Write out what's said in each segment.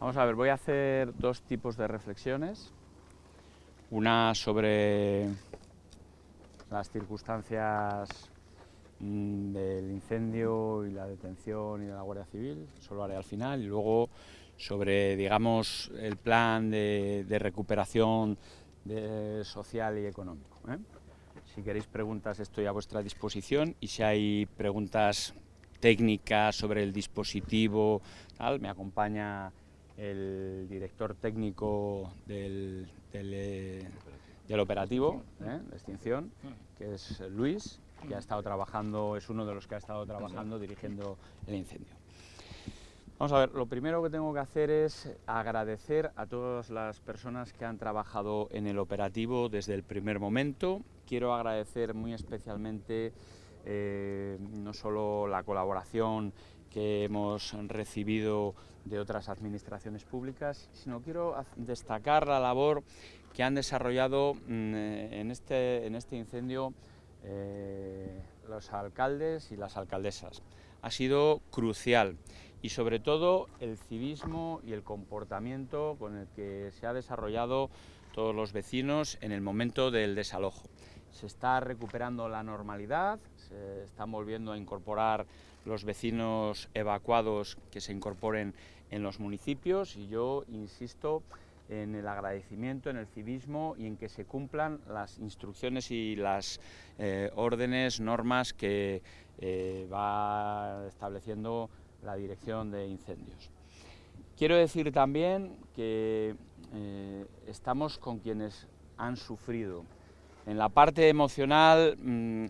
Vamos a ver, voy a hacer dos tipos de reflexiones. Una sobre las circunstancias mm, del incendio y la detención y de la Guardia Civil, eso lo haré al final, y luego sobre, digamos, el plan de, recuperación social y económico. ¿eh? Si queréis preguntas estoy a vuestra disposición y si hay preguntas técnicas sobre el dispositivo, tal, me acompaña el director técnico del, del, operativo ¿eh? de extinción, que es Luis, que ha estado trabajando, es uno de los que ha estado trabajando dirigiendo el incendio. Vamos a ver, lo primero que tengo que hacer es agradecer a todas las personas que han trabajado en el operativo desde el primer momento. Quiero agradecer muy especialmente eh, no solo la colaboración que hemos recibido de otras administraciones públicas, sino quiero destacar la labor que han desarrollado mm, en, este, en este incendio eh, los alcaldes y las alcaldesas. Ha sido crucial y sobre todo el civismo y el comportamiento con el que se ha desarrollado todos los vecinos en el momento del desalojo. Se está recuperando la normalidad, se están volviendo a incorporar los vecinos evacuados que se incorporen en los municipios y yo insisto en el agradecimiento, en el civismo y en que se cumplan las instrucciones y las eh, órdenes, normas que eh, va estableciendo la Dirección de Incendios. Quiero decir también que eh, estamos con quienes han sufrido. En la parte emocional mm,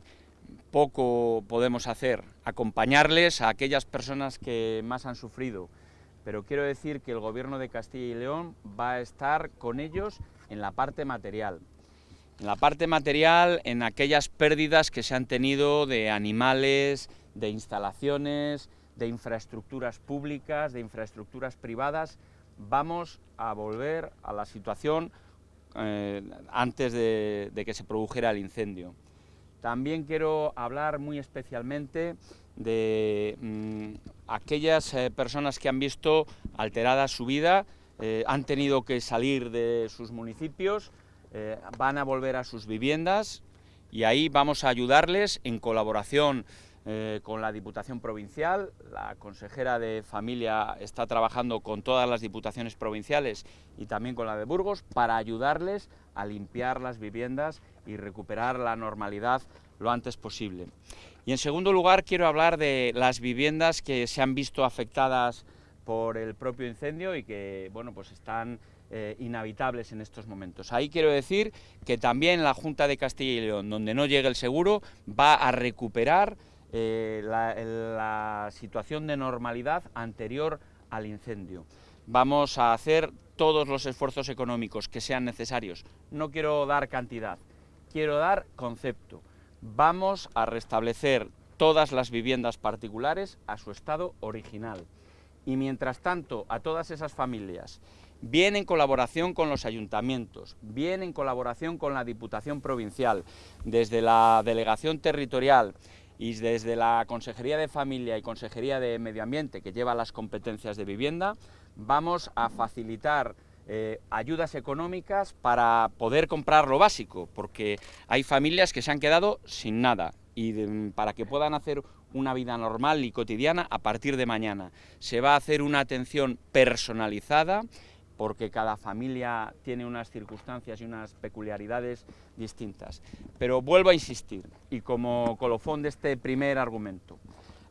poco podemos hacer, acompañarles a aquellas personas que más han sufrido, pero quiero decir que el Gobierno de Castilla y León va a estar con ellos en la parte material. En la parte material, en aquellas pérdidas que se han tenido de animales, de instalaciones, de infraestructuras públicas, de infraestructuras privadas, vamos a volver a la situación eh, antes de que se produjera el incendio. También quiero hablar muy especialmente de mm, aquellas eh, personas que han visto alterada su vida, eh, han tenido que salir de sus municipios, van a volver a sus viviendas y ahí vamos a ayudarles en colaboración con la Diputación Provincial. La consejera de Familia está trabajando con todas las diputaciones provinciales y también con la de Burgos para ayudarles a limpiar las viviendas y recuperar la normalidad lo antes posible. Y en segundo lugar quiero hablar de las viviendas que se han visto afectadas por el propio incendio y que bueno, pues están eh, inhabitables en estos momentos. Ahí quiero decir que también la Junta de Castilla y León, donde no llegue el seguro, va a recuperar eh, la situación de normalidad anterior al incendio. Vamos a hacer todos los esfuerzos económicos que sean necesarios. No quiero dar cantidad, quiero dar concepto vamos a restablecer todas las viviendas particulares a su estado original. Y mientras tanto, a todas esas familias, bien en colaboración con los ayuntamientos, bien en colaboración con la Diputación Provincial, desde la Delegación Territorial y desde la Consejería de Familia y Consejería de Medio Ambiente, que lleva las competencias de vivienda, vamos a facilitar eh, ayudas económicas para poder comprar lo básico, porque hay familias que se han quedado sin nada y para que puedan hacer una vida normal y cotidiana a partir de mañana. Se va a hacer una atención personalizada porque cada familia tiene unas circunstancias y unas peculiaridades distintas. Pero vuelvo a insistir, y como colofón de este primer argumento,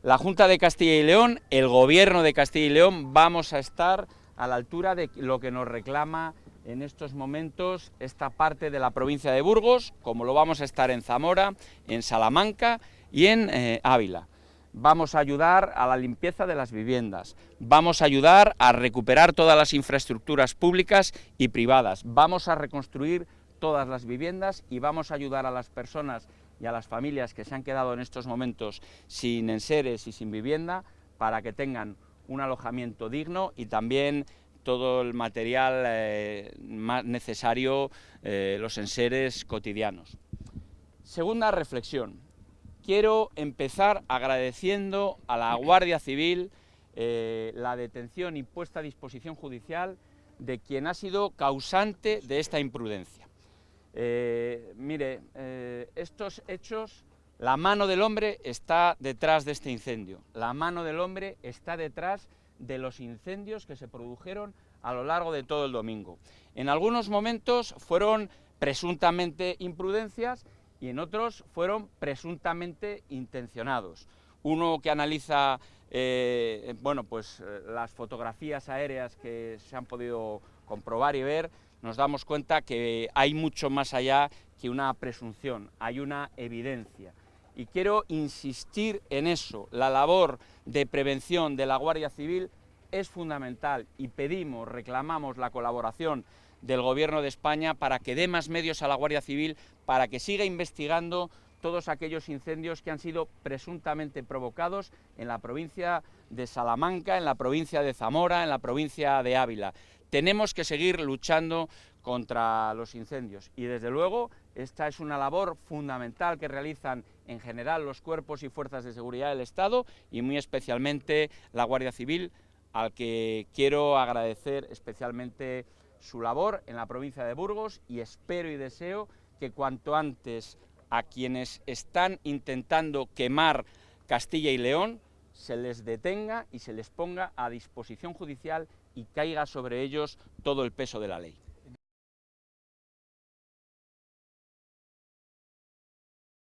la Junta de Castilla y León, el Gobierno de Castilla y León, vamos a estar a la altura de lo que nos reclama en estos momentos esta parte de la provincia de Burgos, como lo vamos a estar en Zamora, en Salamanca y en eh, Ávila. Vamos a ayudar a la limpieza de las viviendas, vamos a ayudar a recuperar todas las infraestructuras públicas y privadas, vamos a reconstruir todas las viviendas y vamos a ayudar a las personas y a las familias que se han quedado en estos momentos sin enseres y sin vivienda para que tengan un alojamiento digno y también todo el material eh, más necesario, eh, los enseres cotidianos. Segunda reflexión. Quiero empezar agradeciendo a la Guardia Civil eh, la detención y puesta a disposición judicial de quien ha sido causante de esta imprudencia. Eh, mire, eh, estos hechos, la mano del hombre está detrás de este incendio, la mano del hombre está detrás de los incendios que se produjeron a lo largo de todo el domingo. En algunos momentos fueron presuntamente imprudencias y en otros fueron presuntamente intencionados. Uno que analiza eh, bueno, pues, eh, las fotografías aéreas que se han podido comprobar y ver, nos damos cuenta que hay mucho más allá que una presunción, hay una evidencia. Y quiero insistir en eso, la labor de prevención de la Guardia Civil es fundamental y pedimos, reclamamos la colaboración del Gobierno de España para que dé más medios a la Guardia Civil, para que siga investigando todos aquellos incendios que han sido presuntamente provocados en la provincia de Salamanca, en la provincia de Zamora, en la provincia de Ávila. Tenemos que seguir luchando contra los incendios y desde luego esta es una labor fundamental que realizan en general los cuerpos y fuerzas de seguridad del Estado y muy especialmente la Guardia Civil, al que quiero agradecer especialmente su labor en la provincia de Burgos y espero y deseo que cuanto antes a quienes están intentando quemar Castilla y León se les detenga y se les ponga a disposición judicial y caiga sobre ellos todo el peso de la ley.